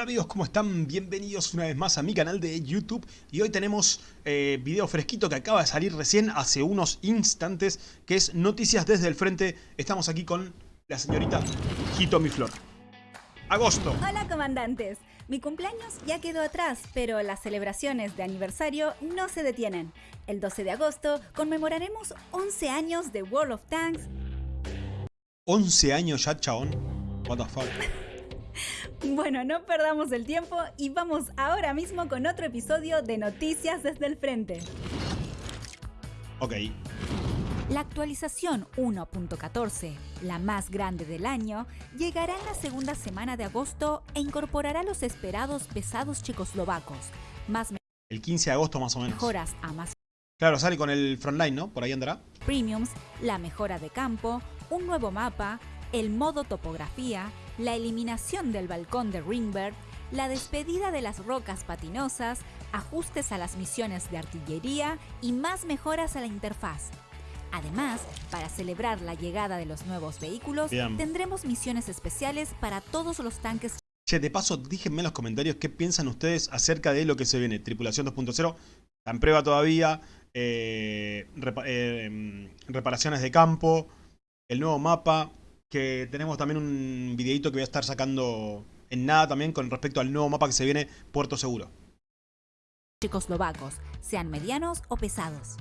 Hola amigos, ¿cómo están? Bienvenidos una vez más a mi canal de YouTube y hoy tenemos eh, video fresquito que acaba de salir recién hace unos instantes que es Noticias desde el Frente. Estamos aquí con la señorita Hitomi Flor. Agosto. Hola comandantes, mi cumpleaños ya quedó atrás, pero las celebraciones de aniversario no se detienen. El 12 de agosto conmemoraremos 11 años de World of Tanks. 11 años ya, chabón. What the fuck. Bueno, no perdamos el tiempo y vamos ahora mismo con otro episodio de Noticias desde el Frente. Ok. La actualización 1.14, la más grande del año, llegará en la segunda semana de agosto e incorporará los esperados pesados checoslovacos, más El 15 de agosto más o menos. mejoras a más Claro, sale con el frontline, ¿no? Por ahí andará. premiums, la mejora de campo, un nuevo mapa, el modo topografía, la eliminación del balcón de Ringbird, la despedida de las rocas patinosas, ajustes a las misiones de artillería y más mejoras a la interfaz. Además, para celebrar la llegada de los nuevos vehículos, Bien. tendremos misiones especiales para todos los tanques Che, de paso, díganme en los comentarios qué piensan ustedes acerca de lo que se viene. Tripulación 2.0, está en prueba todavía. eh, repa- eh, em, reparaciones de campo. El nuevo mapa. Que tenemos también un videito que voy a estar sacando en nada también con respecto al nuevo mapa que se viene, Puerto Seguro. checoslovacos, sean medianos o pesados.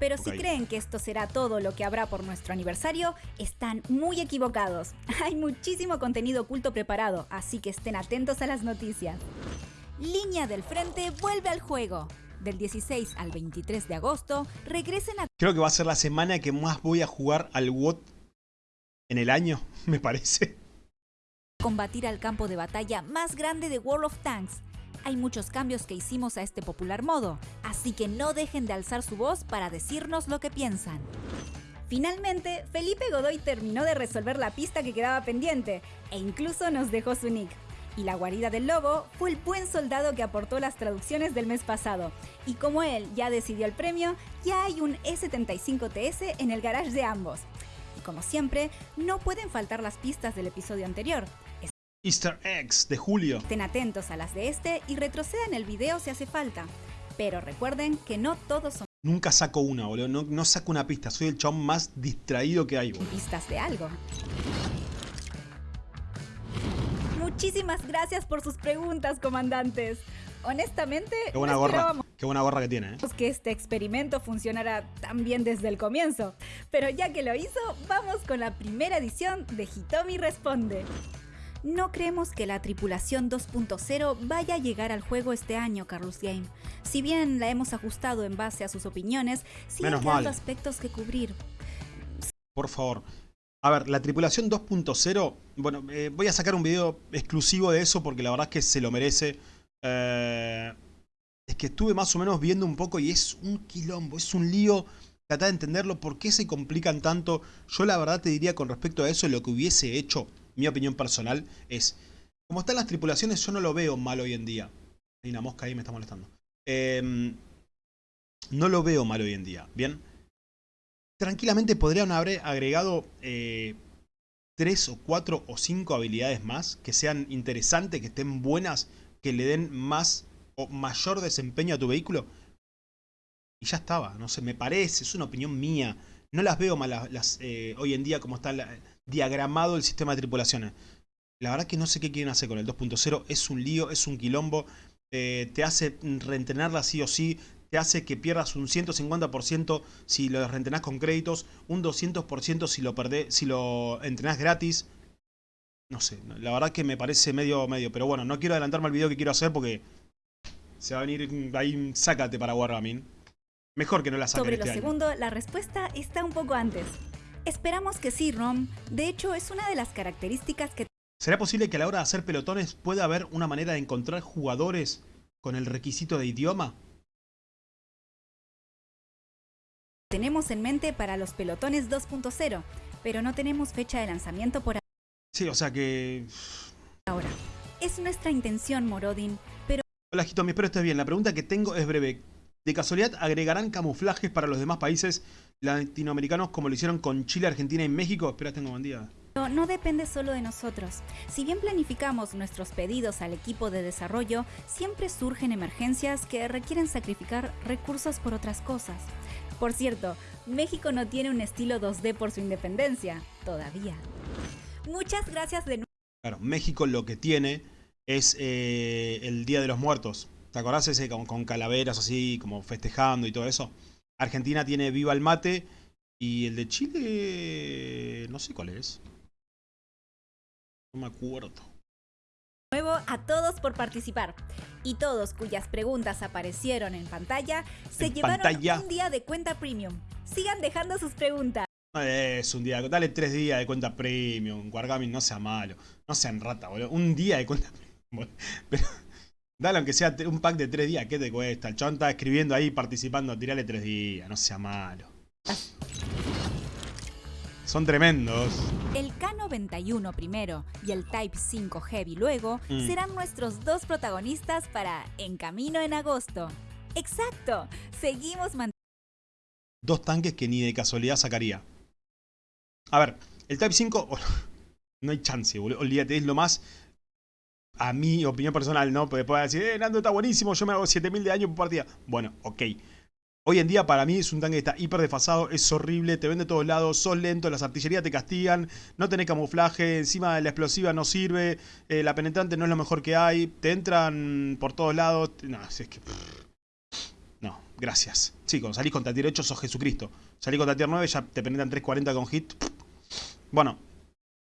Pero si creen que esto será todo lo que habrá por nuestro aniversario, están muy equivocados. Hay muchísimo contenido oculto preparado, así que estén atentos a las noticias. Línea del Frente vuelve al juego. Del 16 al 23 de agosto, regresen a Creo que va a ser la semana que más voy a jugar al WOT en el año, me parece. combatir al campo de batalla más grande de World of Tanks. Hay muchos cambios que hicimos a este popular modo, así que no dejen de alzar su voz para decirnos lo que piensan. Finalmente, Felipe Godoy terminó de resolver la pista que quedaba pendiente e incluso nos dejó su nick. Y la guarida del lobo fue el buen soldado que aportó las traducciones del mes pasado. Y como él ya decidió el premio, ya hay un E75TS en el garage de ambos. Como siempre, no pueden faltar las pistas del episodio anterior. Easter eggs de julio. Estén atentos a las de este y retrocedan el video si hace falta. Pero recuerden que no todos son Nunca saco una, boludo. No, no saco una pista. Soy el chabón más distraído que hay, boludo. pistas de algo. Muchísimas gracias por sus preguntas, comandantes. Honestamente, Qué buena no gorra. Qué buena gorra que tiene, ¿eh? que este experimento funcionara tan bien desde el comienzo. Pero ya que lo hizo, vamos con la primera edición de Hitomi Responde. No creemos que la tripulación 2.0 vaya a llegar al juego este año, Carlos Game. Si bien la hemos ajustado en base a sus opiniones, siguen Menos quedando mal. aspectos que cubrir. Por favor. A ver, la tripulación 2.0. Bueno, eh, voy a sacar un video exclusivo de eso porque la verdad es que se lo merece. Eh, es que estuve más o menos viendo un poco y es un quilombo, es un lío. Tratar de entenderlo, por qué se complican tanto. Yo la verdad te diría con respecto a eso, lo que hubiese hecho, mi opinión personal, es... Como están las tripulaciones, yo no lo veo mal hoy en día. Hay una mosca ahí me está molestando. Eh, no lo veo mal hoy en día, ¿bien? tranquilamente podrían haber agregado eh, tres o cuatro o cinco habilidades más que sean interesantes, que estén buenas, que le den más o mayor desempeño a tu vehículo. Y ya estaba, no sé, me parece, es una opinión mía. No las veo mal las, eh, hoy en día como está diagramado el sistema de tripulaciones. La verdad que no sé qué quieren hacer con el 2.0. Es un lío, es un quilombo. eh, te hace reentrenarla sí o sí. Te hace que pierdas un 150% si lo reentrenás con créditos. Un 200% si lo perdés, si lo entrenás gratis. No sé, la verdad que me parece medio medio. Pero bueno, no quiero adelantarme al video que quiero hacer porque se va a venir mm, ahí un sácate para Wargaming. Mejor que no la saquen Sobre este lo año. segundo, la respuesta está un poco antes. Esperamos que sí, Rom. De hecho, es una de las características que ¿Será posible que a la hora de hacer pelotones pueda haber una manera de encontrar jugadores con el requisito de idioma? tenemos en mente para los pelotones 2.0, pero no tenemos fecha de lanzamiento por Sí, o sea que... ahora. Es nuestra intención, Morodin, pero Hola Hitomi, espero estés bien. La pregunta que tengo es breve. ¿De casualidad agregarán camuflajes para los demás países latinoamericanos como lo hicieron con Chile, Argentina y México? Espera, tengo buen día. no depende solo de nosotros. Si bien planificamos nuestros pedidos al equipo de desarrollo, siempre surgen emergencias que requieren sacrificar recursos por otras cosas. Por cierto, México no tiene un estilo 2D por su independencia, todavía. Muchas gracias de nuevo. Claro, México lo que tiene es eh, el Día de los Muertos. ¿Te acordás ese con, con calaveras así, como festejando y todo eso? Argentina tiene Viva el Mate y el de Chile no sé cuál es. No me acuerdo. Nuevo a todos por participar. Y todos cuyas preguntas aparecieron en pantalla se En llevaron pantalla. un día de cuenta premium. Sigan dejando sus preguntas. Es un día, dale tres días de cuenta premium. Wargaming no sea malo. No sean rata, boludo. Un día de cuenta premium. boludo. Pero dale aunque sea un pack de tres días. ¿Qué te cuesta? El chabón está escribiendo ahí, participando. Tirale tres días. No sea malo. Son tremendos. El K91 primero y el Type 5 Heavy luego Mm. serán nuestros dos protagonistas para En Camino en Agosto. Exacto, seguimos Dos tanques que ni de casualidad sacaría. A ver, el Type 5... oh, no hay chance, boludo. Olvídate, es lo más... A mi opinión personal, ¿no? Porque puede decir, eh, Nando está buenísimo, yo me hago 7000 de daño por partida. Bueno, ok. Hoy en día para mí es un tanque que está hiper desfasado, es horrible, te vende de todos lados, sos lento, las artillerías te castigan, no tenés camuflaje, encima la explosiva no sirve, eh, la penetrante no es lo mejor que hay, te entran por todos lados. No, es que... No, gracias. Sí, cuando salís contra tier 8 sos Jesucristo. Salís contra tier 9 ya te penetran 340 con hit. Bueno.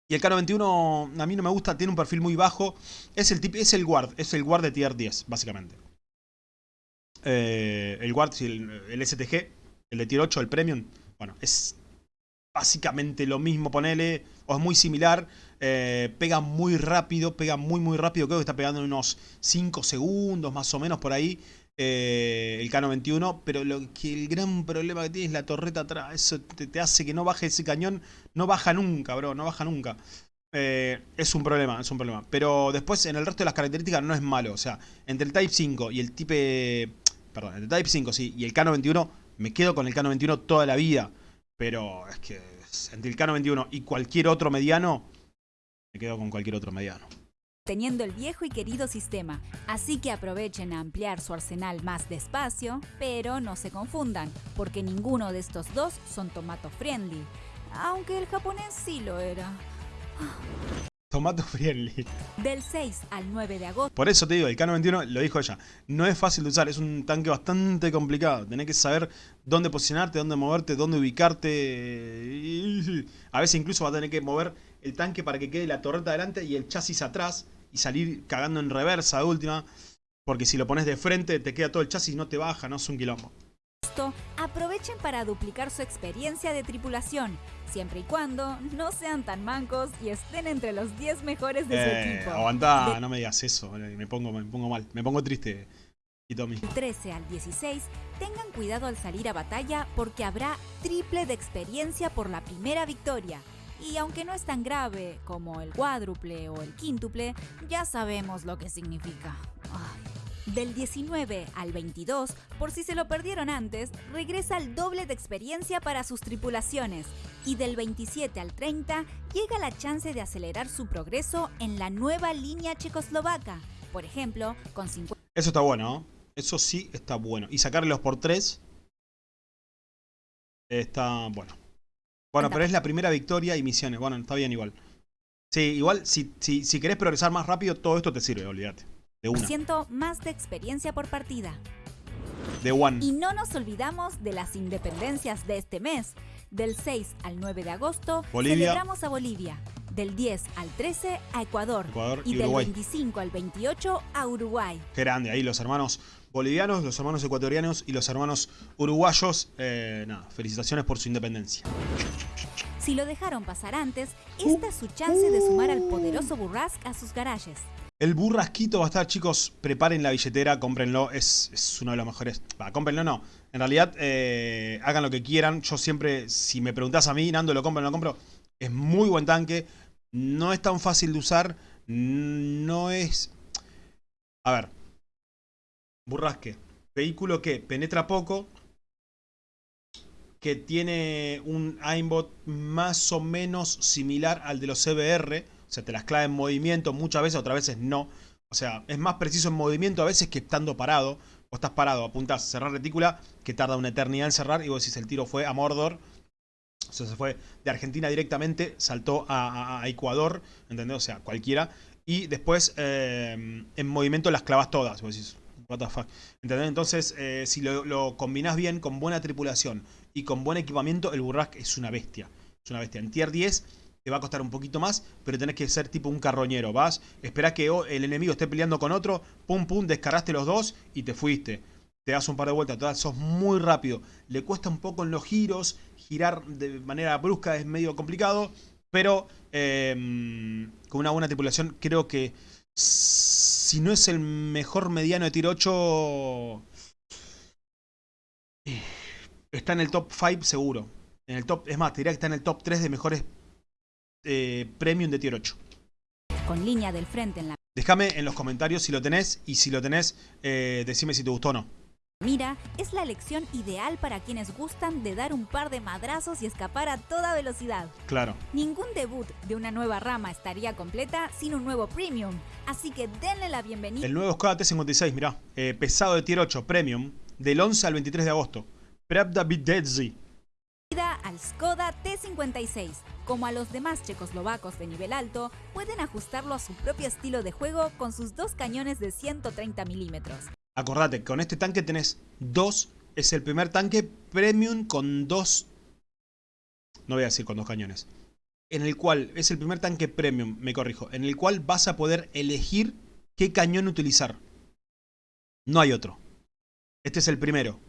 Y el K91 a mí no me gusta, tiene un perfil muy bajo. Es el, tip, es el guard, es el guard de tier 10, básicamente. Eh, el guard, el, el STG, el de tier 8, el premium. Bueno, es básicamente lo mismo, ponele. O es muy similar. eh, pega muy rápido, pega muy muy rápido. Creo que está pegando unos 5 segundos más o menos por ahí. Eh, el K91, pero lo que el gran problema que tiene es la torreta atrás. Eso te, hace que no baje ese cañón. No baja nunca, bro, no baja nunca. Eh, es un problema, es un problema. Pero después en el resto de las características no es malo. O sea, entre el Type 5 y el Type... Perdón, entre el Type 5 sí, y el K91, me quedo con el K91 toda la vida. Pero es que entre el K91 y cualquier otro mediano, me quedo con cualquier otro mediano. Teniendo el viejo y querido sistema, así que aprovechen a ampliar su arsenal más despacio, pero no se confundan, porque ninguno de estos dos son tomato friendly, aunque el japonés sí lo era. Tomato friendly. Del 6 al 9 de agosto, Por eso te digo, el K91, lo dijo ella, no es fácil de usar, es un tanque bastante complicado. Tenés que saber dónde posicionarte, dónde moverte, dónde ubicarte. A veces incluso vas a tener que mover el tanque para que quede la torreta adelante y el chasis atrás y salir cagando en reversa de última. Porque si lo pones de frente te queda todo el chasis y no te baja, no es un quilombo. aprovechen para duplicar su experiencia de tripulación, siempre y cuando no sean tan mancos y estén entre los 10 mejores de su Eh, equipo. aguantá, De- no me digas eso, eh, me pongo, me pongo mal, me pongo triste. Y Tommy. Del 13 al 16, tengan cuidado al salir a batalla porque habrá triple de experiencia por la primera victoria. Y aunque no es tan grave como el cuádruple o el quíntuple, ya sabemos lo que significa. Del 19 al 22, por si se lo perdieron antes, regresa el doble de experiencia para sus tripulaciones. Y del 27 al 30, llega la chance de acelerar su progreso en la nueva línea checoslovaca. Por ejemplo, con 50 Eso está bueno, ¿no? Eso sí está bueno. Y sacarlos por tres está bueno. Bueno, pero es la primera victoria y misiones. Bueno, está bien igual. Sí, igual si, si, si querés progresar más rápido, todo esto te sirve, olvídate. De una. ciento más de experiencia por partida. De one. Y no nos olvidamos de las independencias de este mes. Del 6 al 9 de agosto Bolivia. celebramos a Bolivia. Del 10 al 13 a Ecuador. Ecuador y y del Uruguay. 25 al 28 a Uruguay. Qué grande. Ahí los hermanos bolivianos, los hermanos ecuatorianos y los hermanos uruguayos. Eh, nada, felicitaciones por su independencia. Si lo dejaron pasar antes, esta es su chance de sumar al poderoso Burrasque a sus garajes. El burrasquito va a estar, chicos. Preparen la billetera, cómprenlo. Es, es uno de los mejores. Va, cómprenlo no. En realidad, eh, hagan lo que quieran. Yo siempre, si me preguntás a mí, Nando, ¿lo compro o no lo compro? Es muy buen tanque. No es tan fácil de usar. No es... A ver. Burrasque. Vehículo que penetra poco. que tiene un aimbot más o menos similar al de los CBR. O sea, te las clava en movimiento muchas veces, otras veces no. O sea, es más preciso en movimiento a veces que estando parado. O estás parado, apuntás, cerrar retícula, que tarda una eternidad en cerrar. Y vos decís, el tiro fue a Mordor. O sea, se fue de Argentina directamente, saltó a, Ecuador, ¿entendés? O sea, cualquiera. Y después eh, en movimiento las clavas todas. Vos decís, what. ¿Entendés? Entonces, eh, si lo, lo combinás bien con buena tripulación y con buen equipamiento, el Burrask es una bestia. Es una bestia. En tier 10 te va a costar un poquito más, pero tenés que ser tipo un carroñero. Vas, esperás que el enemigo esté peleando con otro, pum pum, descargaste los dos y te fuiste. Te das un par de vueltas, sos muy rápido. Le cuesta un poco en los giros, girar de manera brusca es medio complicado, pero em, con una buena tripulación creo que si no es el mejor mediano de tiro 8 eh, está en el top 5 seguro. En el top, es más, te diría que está en el top 3 de mejores eh, premium de tier 8. Con línea del frente en la... Déjame en los comentarios si lo tenés y si lo tenés, eh, decime si te gustó o no. Mira, es la elección ideal para quienes gustan de dar un par de madrazos y escapar a toda velocidad. Claro. Ningún debut de una nueva rama estaría completa sin un nuevo premium, así que denle la bienvenida. El nuevo Skoda T56, mirá, eh, pesado de tier 8, premium, del 11 al 23 de agosto. Pravda Bidedzi al Skoda T56. Como a los demás checoslovacos de nivel alto, pueden ajustarlo a su propio estilo de juego con sus dos cañones de 130 milímetros. Acordate, con este tanque tenés dos, es el primer tanque premium con dos, no voy a decir con dos cañones, en el cual, es el primer tanque premium, me corrijo, en el cual vas a poder elegir qué cañón utilizar. No hay otro. Este es el primero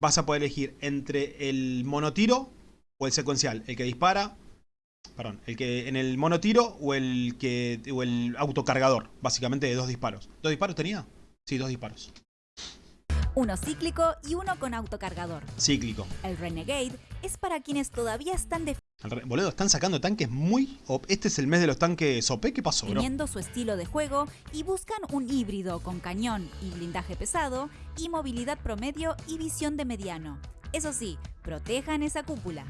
vas a poder elegir entre el monotiro o el secuencial. El que dispara, perdón, el que en el monotiro o el, que, o el autocargador. Básicamente de dos disparos. ¿Dos disparos tenía? Sí, dos disparos. Uno cíclico y uno con autocargador. Cíclico. El Renegade es para quienes todavía están de Boludo, están sacando tanques muy... Este es el mes de los tanques OP. ¿Qué pasó, bro? Teniendo su estilo de juego y buscan un híbrido con cañón y blindaje pesado y movilidad promedio y visión de mediano. Eso sí, protejan esa cúpula.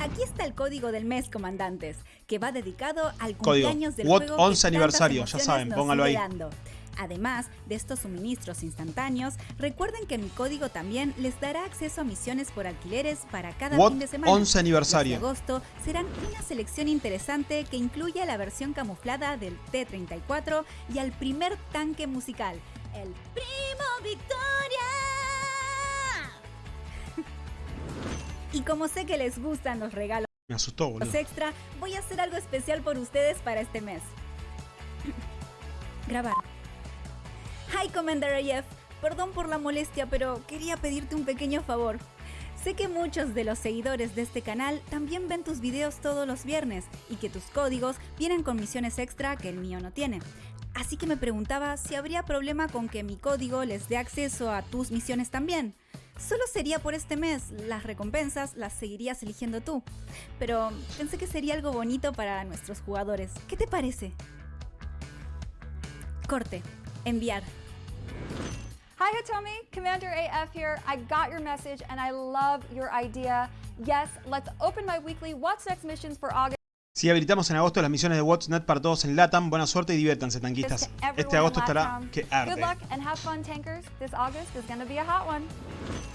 Aquí está el código del mes, comandantes, que va dedicado al cumpleaños del juego 11 aniversario, ya saben, póngalo ahí. Además de estos suministros instantáneos, recuerden que mi código también les dará acceso a misiones por alquileres para cada fin de semana. 11 aniversario. En agosto serán una selección interesante que incluye la versión camuflada del T-34 y al primer tanque musical, el Primo Victoria. y como sé que les gustan los regalos Me asustó, boludo. extra, voy a hacer algo especial por ustedes para este mes. Grabar. Hi Commander AF, perdón por la molestia, pero quería pedirte un pequeño favor. Sé que muchos de los seguidores de este canal también ven tus videos todos los viernes y que tus códigos vienen con misiones extra que el mío no tiene. Así que me preguntaba si habría problema con que mi código les dé acceso a tus misiones también. Solo sería por este mes, las recompensas las seguirías eligiendo tú. Pero pensé que sería algo bonito para nuestros jugadores. ¿Qué te parece? Corte. Enviar. Hi Hitomi, Commander AF here. I got your message and I love your idea. Yes, let's open my weekly What's Next missions for August. Si habilitamos en agosto las misiones de What's Net para todos en LATAM, buena suerte y diviértanse, tanquistas. Este agosto estará que arde.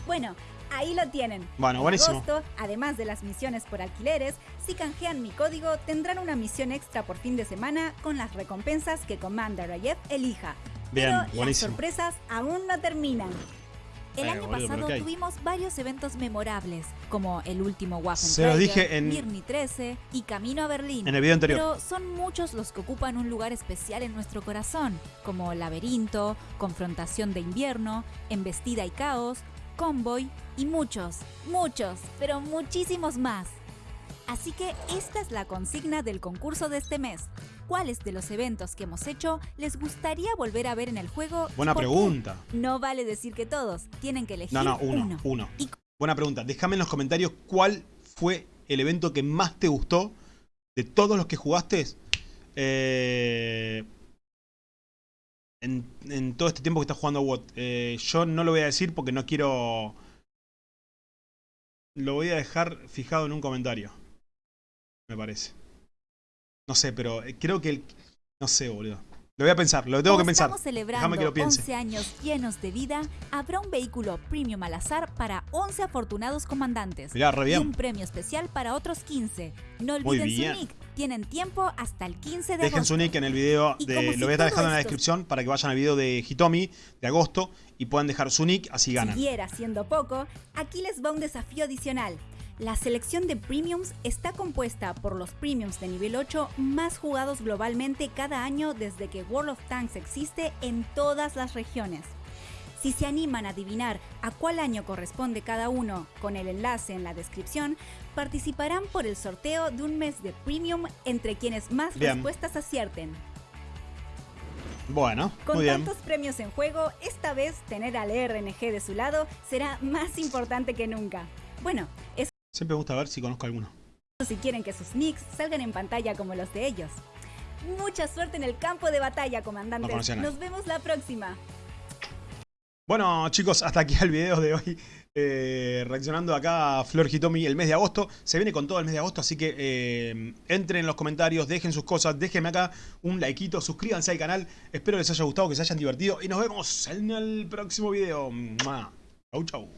Bueno, ahí lo tienen. Bueno, buenísimo. En agosto, además de las misiones por alquileres, si canjean mi código, tendrán una misión extra por fin de semana con las recompensas que Commander Ayef elija. Bien, Pero las sorpresas aún no terminan. El año pasado tuvimos varios eventos memorables, como el último Waffen Se los dije en Mirni 13 y Camino a Berlín. En el video anterior. Pero son muchos los que ocupan un lugar especial en nuestro corazón, como Laberinto, Confrontación de Invierno, Embestida y Caos, Convoy y muchos, muchos, pero muchísimos más. Así que esta es la consigna del concurso de este mes cuáles de los eventos que hemos hecho les gustaría volver a ver en el juego. Buena pregunta. No vale decir que todos, tienen que elegir no, no, uno. uno. Buena pregunta. Déjame en los comentarios cuál fue el evento que más te gustó de todos los que jugaste. Eh, en, en todo este tiempo que está jugando a WOT. Eh, yo no lo voy a decir porque no quiero... Lo voy a dejar fijado en un comentario. Me parece. No sé, pero eh, creo que el... No sé, boludo. Lo voy a pensar, lo tengo Como que pensar. Estamos celebrando Déjame que lo piense. 11 años llenos de vida. Habrá un vehículo premium al azar para 11 afortunados comandantes. Mirá, re Y bien. un premio especial para otros 15. No olviden su nick. Tienen tiempo hasta el 15 de Dejen agosto. su nick en el video Y de. como Lo si voy a estar dejando en la descripción para que vayan al video de Hitomi de agosto y puedan dejar su nick, así ganan. Siguiera siendo poco, aquí les va un desafío adicional. La selección de premiums está compuesta por los premiums de nivel 8 más jugados globalmente cada año desde que World of Tanks existe en todas las regiones. Si se animan a adivinar a cuál año corresponde cada uno con el enlace en la descripción, participarán por el sorteo de un mes de premium entre quienes más Bien. respuestas acierten. Bueno, Con muy bien. tantos premios en juego, esta vez tener al RNG de su lado será más importante que nunca. Bueno, eso Siempre me gusta ver si conozco alguno. si quieren que sus nicks salgan en pantalla como los de ellos. Mucha suerte en el campo de batalla, No a nadie. Nos vemos la próxima. Bueno, chicos, hasta aquí el video de hoy. Eh, reaccionando acá a Flor Hitomi el mes de agosto. Se viene con todo el mes de agosto, así que eh, entren en los comentarios, dejen sus cosas, déjenme acá un likeito, suscríbanse al canal. Espero les haya gustado, que se hayan divertido y nos vemos en el próximo video. Chau, chau.